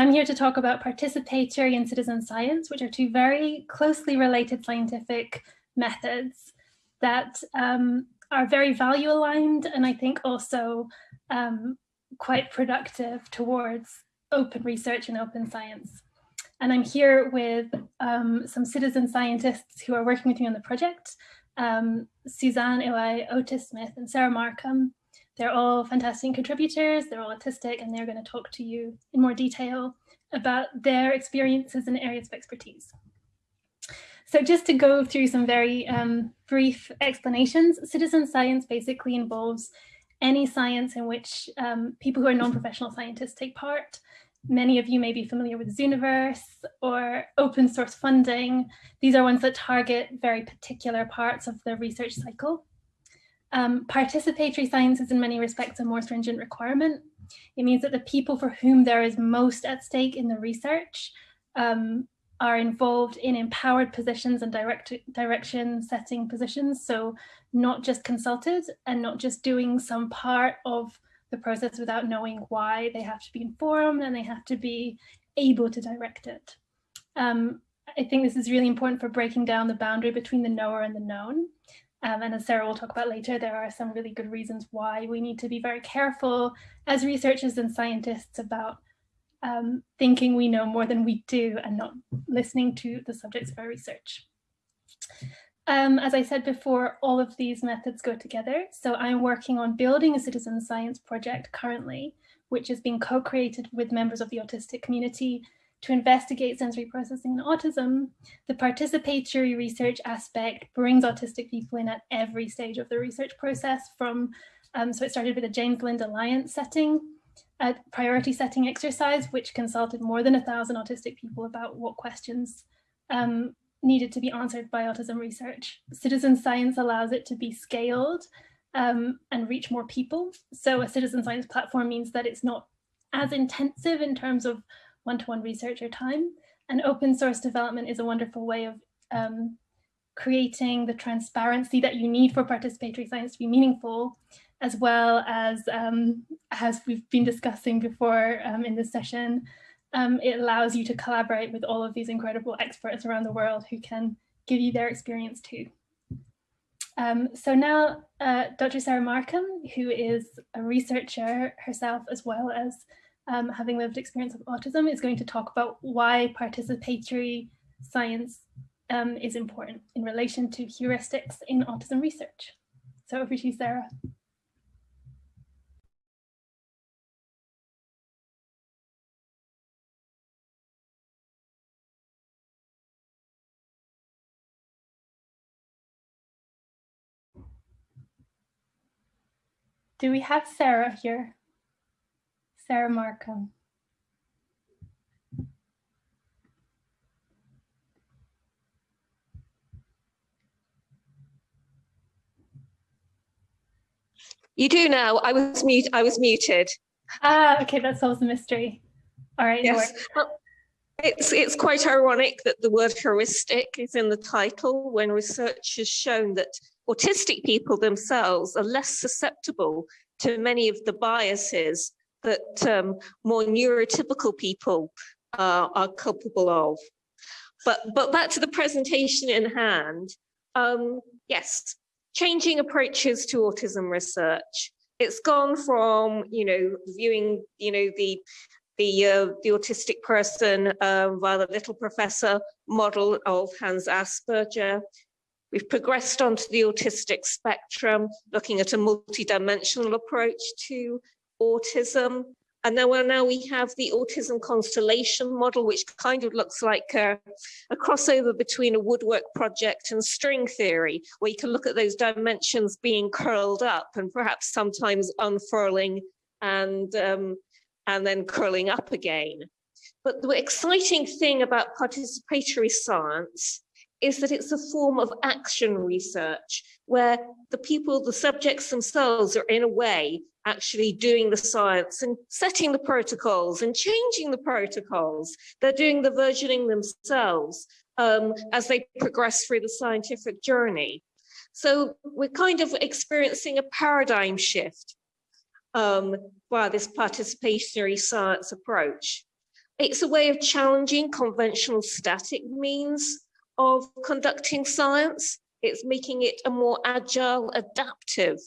I'm here to talk about participatory and citizen science, which are two very closely related scientific methods that um, are very value aligned and I think also um, quite productive towards open research and open science. And I'm here with um, some citizen scientists who are working with me on the project, um, Suzanne Iwai, Otis Smith, and Sarah Markham. They're all fantastic contributors, they're all autistic, and they're going to talk to you in more detail about their experiences and areas of expertise. So just to go through some very um, brief explanations, citizen science basically involves any science in which um, people who are non-professional scientists take part. Many of you may be familiar with Zooniverse or open source funding. These are ones that target very particular parts of the research cycle. Um, participatory science is in many respects a more stringent requirement. It means that the people for whom there is most at stake in the research um, are involved in empowered positions and direct direction setting positions. So not just consulted and not just doing some part of the process without knowing why they have to be informed and they have to be able to direct it. Um, I think this is really important for breaking down the boundary between the knower and the known. Um, and as Sarah will talk about later, there are some really good reasons why we need to be very careful as researchers and scientists about um, thinking we know more than we do and not listening to the subjects of our research. Um, as I said before, all of these methods go together. So I'm working on building a citizen science project currently, which is being co-created with members of the autistic community to investigate sensory processing and autism, the participatory research aspect brings autistic people in at every stage of the research process from, um, so it started with a James Lind Alliance setting, a priority setting exercise, which consulted more than a thousand autistic people about what questions um, needed to be answered by autism research. Citizen science allows it to be scaled um, and reach more people. So a citizen science platform means that it's not as intensive in terms of one-to-one -one research or time. And open source development is a wonderful way of um, creating the transparency that you need for participatory science to be meaningful, as well as, um, as we've been discussing before um, in this session, um, it allows you to collaborate with all of these incredible experts around the world who can give you their experience too. Um, so now uh, Dr. Sarah Markham, who is a researcher herself as well as um, having lived experience of autism, is going to talk about why participatory science um, is important in relation to heuristics in autism research. So over to you, Sarah. Do we have Sarah here? Sarah Markham. You do now. I was mute. I was muted. Ah, okay. That solves the mystery. All right. Yes. Well, it's it's quite ironic that the word heuristic is in the title when research has shown that autistic people themselves are less susceptible to many of the biases that um, more neurotypical people uh, are culpable of. But, but back to the presentation in hand, um, yes, changing approaches to autism research. It's gone from, you know, viewing, you know, the the, uh, the autistic person uh, via the little professor model of Hans Asperger. We've progressed onto the autistic spectrum, looking at a multidimensional approach to autism. And then well, now we have the autism constellation model, which kind of looks like a, a, crossover between a woodwork project and string theory, where you can look at those dimensions being curled up and perhaps sometimes unfurling and, um, and then curling up again. But the exciting thing about participatory science is that it's a form of action research where the people, the subjects themselves are in a way actually doing the science and setting the protocols and changing the protocols. They're doing the versioning themselves um, as they progress through the scientific journey. So we're kind of experiencing a paradigm shift um, by this participatory science approach. it's a way of challenging conventional static means of conducting science. It's making it a more agile, adaptive,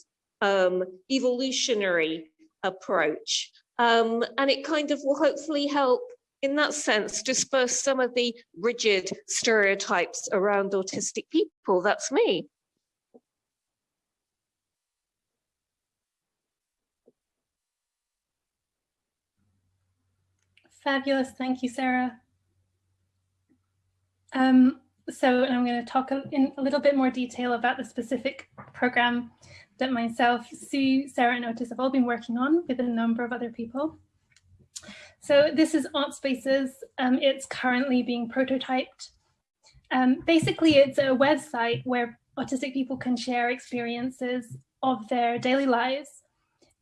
um, evolutionary approach. Um, and it kind of will hopefully help in that sense disperse some of the rigid stereotypes around autistic people. That's me. Fabulous. Thank you, Sarah. Um, so I'm going to talk in a little bit more detail about the specific program that myself, Sue, Sarah and Otis have all been working on with a number of other people. So this is AutSPACEs. Um, it's currently being prototyped. Um, basically, it's a website where autistic people can share experiences of their daily lives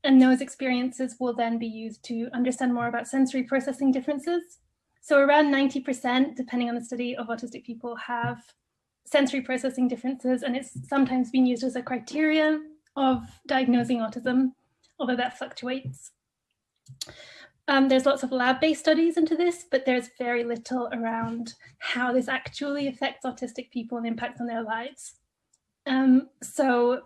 and those experiences will then be used to understand more about sensory processing differences. So around 90%, depending on the study of autistic people have sensory processing differences, and it's sometimes been used as a criteria of diagnosing autism, although that fluctuates. Um, there's lots of lab-based studies into this, but there's very little around how this actually affects autistic people and impacts on their lives. Um, so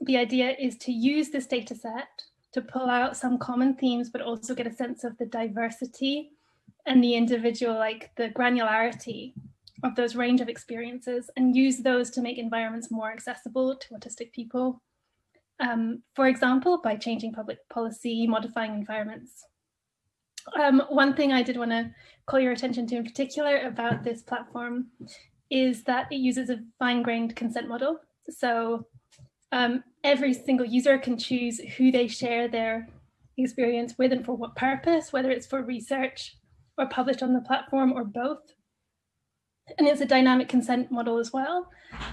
the idea is to use this data set to pull out some common themes, but also get a sense of the diversity and the individual, like the granularity of those range of experiences and use those to make environments more accessible to autistic people. Um, for example, by changing public policy, modifying environments. Um, one thing I did want to call your attention to in particular about this platform is that it uses a fine-grained consent model. So um, every single user can choose who they share their experience with and for what purpose, whether it's for research or published on the platform or both. And it's a dynamic consent model as well.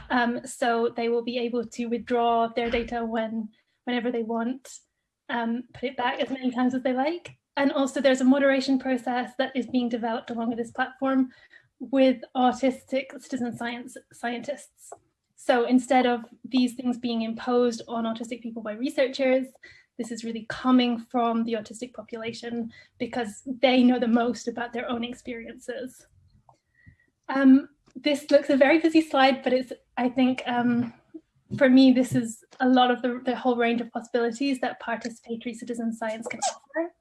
Um, so they will be able to withdraw their data when, whenever they want, um, put it back as many times as they like. And also there's a moderation process that is being developed along with this platform with autistic citizen science scientists. So instead of these things being imposed on autistic people by researchers, this is really coming from the autistic population because they know the most about their own experiences. Um, this looks a very busy slide, but it's, I think, um, for me, this is a lot of the, the whole range of possibilities that participatory citizen science can offer.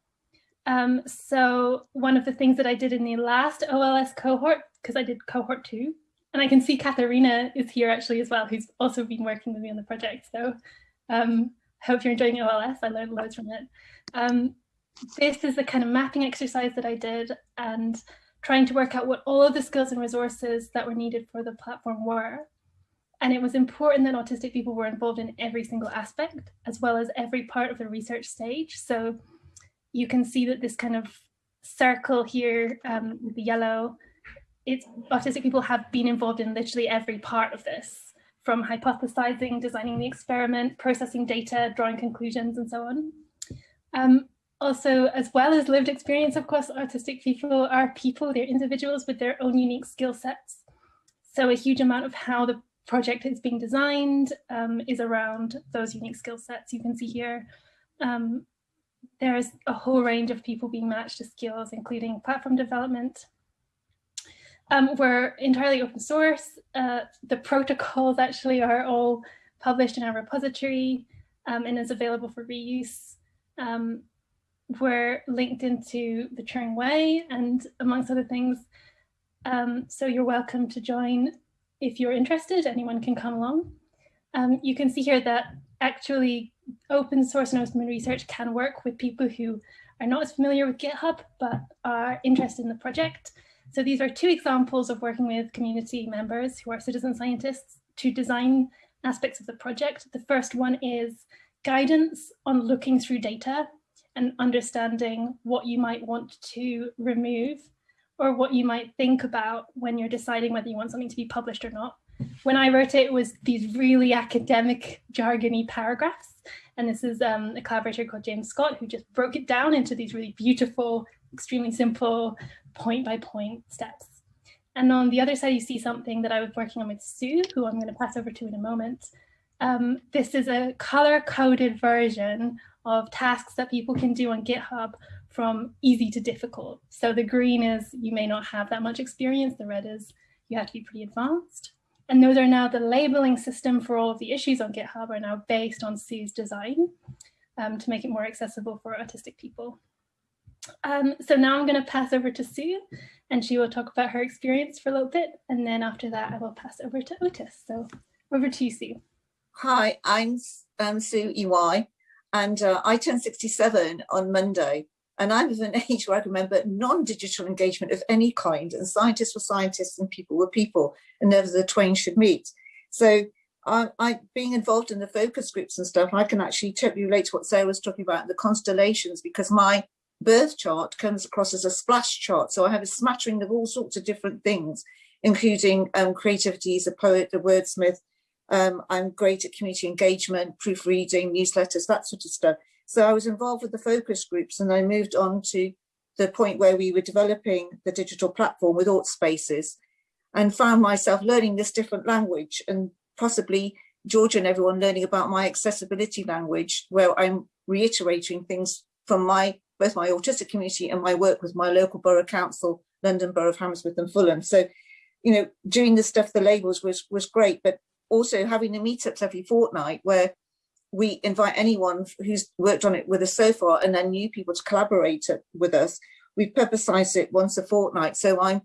Um, so one of the things that I did in the last OLS cohort, because I did cohort two, and I can see Katharina is here actually as well, who's also been working with me on the project. So um, hope you're enjoying OLS. I learned loads from it. Um, this is the kind of mapping exercise that I did and trying to work out what all of the skills and resources that were needed for the platform were. And it was important that autistic people were involved in every single aspect, as well as every part of the research stage. So you can see that this kind of circle here um, with the yellow it's autistic people have been involved in literally every part of this, from hypothesizing, designing the experiment, processing data, drawing conclusions, and so on. Um, also, as well as lived experience, of course, autistic people are people, they're individuals with their own unique skill sets. So a huge amount of how the project is being designed um, is around those unique skill sets. You can see here, um, there's a whole range of people being matched to skills, including platform development, um, we're entirely open source. Uh, the protocols actually are all published in our repository um, and is available for reuse. Um, we're linked into the Turing Way and amongst other things. Um, so you're welcome to join if you're interested, anyone can come along. Um, you can see here that actually open source and open research can work with people who are not as familiar with GitHub, but are interested in the project. So these are two examples of working with community members who are citizen scientists to design aspects of the project. The first one is guidance on looking through data and understanding what you might want to remove or what you might think about when you're deciding whether you want something to be published or not. When I wrote it, it was these really academic jargony paragraphs. And this is um, a collaborator called James Scott who just broke it down into these really beautiful, extremely simple point by point steps. And on the other side, you see something that I was working on with Sue, who I'm going to pass over to in a moment. Um, this is a color coded version of tasks that people can do on GitHub from easy to difficult. So the green is you may not have that much experience, the red is you have to be pretty advanced. And those are now the labeling system for all of the issues on GitHub are now based on Sue's design um, to make it more accessible for autistic people. Um, so now I'm going to pass over to Sue and she will talk about her experience for a little bit. And then after that, I will pass over to Otis. So over to you, Sue. Hi, I'm um, Sue EY and uh, I turned 67 on Monday. And I'm of an age where I remember non-digital engagement of any kind and scientists were scientists and people were people and never the twain should meet. So I, I, being involved in the focus groups and stuff, I can actually totally relate to what Sarah was talking about, the constellations, because my birth chart comes across as a splash chart. So I have a smattering of all sorts of different things, including um, creativity as a poet, a wordsmith. Um, I'm great at community engagement, proofreading, newsletters, that sort of stuff. So I was involved with the focus groups and I moved on to the point where we were developing the digital platform with AutSPACEs and found myself learning this different language and possibly Georgia and everyone learning about my accessibility language where I'm reiterating things from my both my autistic community and my work with my local borough council, London Borough of Hammersmith and Fulham. So, you know, doing the stuff, the labels was was great, but also having the meetups every fortnight where we invite anyone who's worked on it with us so far and then new people to collaborate with us. We've publicized it once a fortnight. So I'm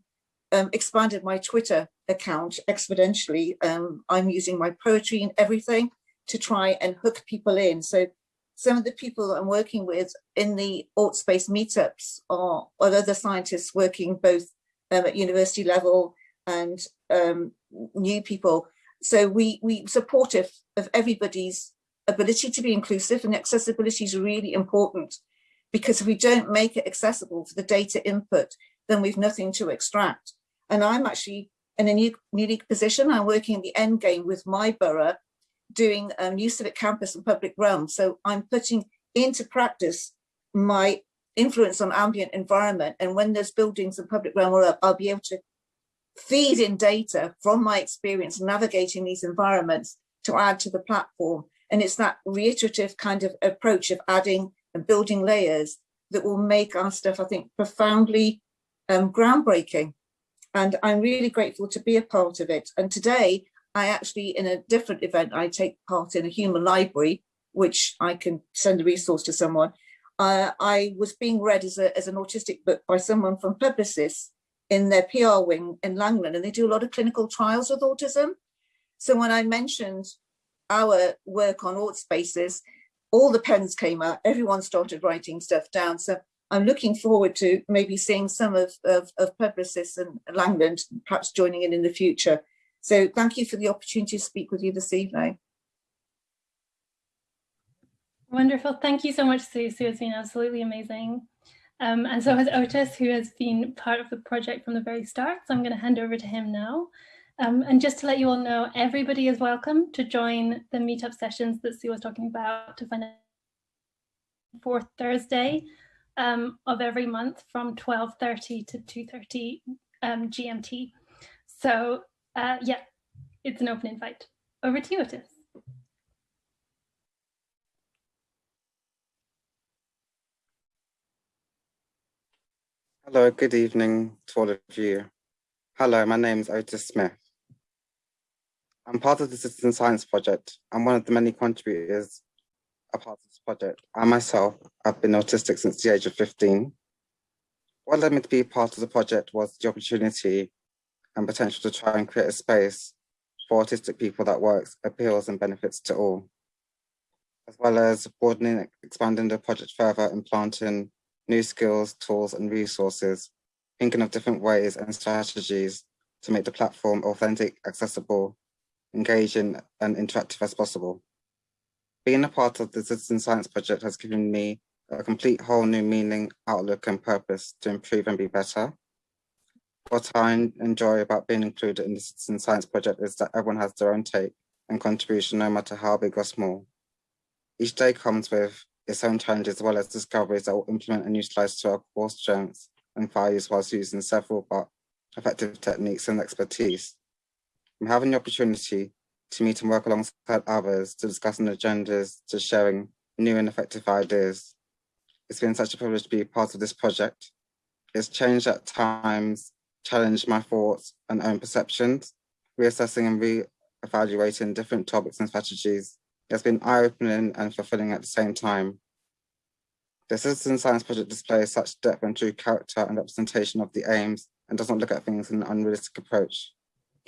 um, expanded my Twitter account exponentially. Um, I'm using my poetry and everything to try and hook people in. So some of the people that I'm working with in the Aught Space meetups are, are other scientists working both um, at university level and um, new people. So we, we supportive of everybody's ability to be inclusive and accessibility is really important because if we don't make it accessible for the data input, then we've nothing to extract. And I'm actually in a new, unique position. I'm working in the end game with my borough, doing a new civic campus and public realm. So I'm putting into practice my influence on ambient environment. And when those buildings and public realm are up, I'll be able to feed in data from my experience navigating these environments to add to the platform. And it's that reiterative kind of approach of adding and building layers that will make our stuff, I think, profoundly um, groundbreaking. And I'm really grateful to be a part of it. And today, I actually, in a different event, I take part in a human library, which I can send a resource to someone. Uh, I was being read as, a, as an autistic book by someone from Publicis in their PR wing in Langland, and they do a lot of clinical trials with autism. So when I mentioned our work on AutSPACEs, all the pens came out, everyone started writing stuff down. So I'm looking forward to maybe seeing some of, of, of Publicis and Langland perhaps joining in in the future. So thank you for the opportunity to speak with you this evening. Wonderful. Thank you so much, Sue. Has been absolutely amazing. Um, and so has Otis, who has been part of the project from the very start. So I'm going to hand over to him now. Um, and just to let you all know, everybody is welcome to join the meetup sessions that Sue was talking about to find out fourth Thursday um, of every month from 12.30 to 2.30 um, GMT. So uh, yeah, it's an open invite. Over to you, Otis. Hello, good evening to all of you. Hello, my name is Otis Smith. I'm part of the Citizen Science Project. I'm one of the many contributors a part of this project. I myself have been autistic since the age of 15. What led me to be part of the project was the opportunity and potential to try and create a space for autistic people that works, appeals and benefits to all, as well as broadening, expanding the project further and planting new skills, tools and resources, thinking of different ways and strategies to make the platform authentic, accessible, engaging and interactive as possible. Being a part of the Citizen Science Project has given me a complete whole new meaning, outlook and purpose to improve and be better. What I enjoy about being included in the Citizen Science Project is that everyone has their own take and contribution no matter how big or small. Each day comes with its own challenges as well as discoveries that will implement and utilize to our core strengths and values whilst using several but effective techniques and expertise. I'm having the opportunity to meet and work alongside others to discussing agendas to sharing new and effective ideas. It's been such a privilege to be part of this project. It's changed at times, challenged my thoughts and own perceptions, reassessing and re-evaluating different topics and strategies. It's been eye-opening and fulfilling at the same time. The Citizen Science Project displays such depth and true character and representation of the aims and does not look at things in an unrealistic approach.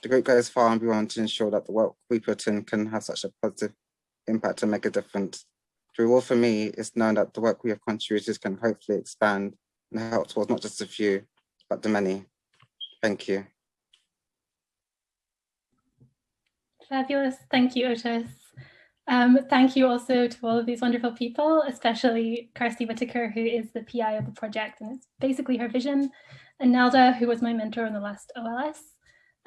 The group goes far and beyond to ensure that the work we put in can have such a positive impact and make a difference. The reward for me is knowing that the work we have contributed can hopefully expand and help towards not just a few, but the many. Thank you. Fabulous. Thank you, Otis. Um, thank you also to all of these wonderful people, especially Kirstie Whitaker, who is the PI of the project, and it's basically her vision, and Nelda, who was my mentor in the last OLS.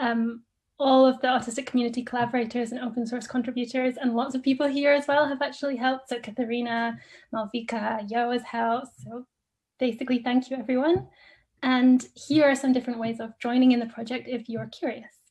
Um, all of the autistic community collaborators and open source contributors and lots of people here as well have actually helped. So Katharina, Malvika, Yo house. So basically, thank you everyone. And here are some different ways of joining in the project if you're curious.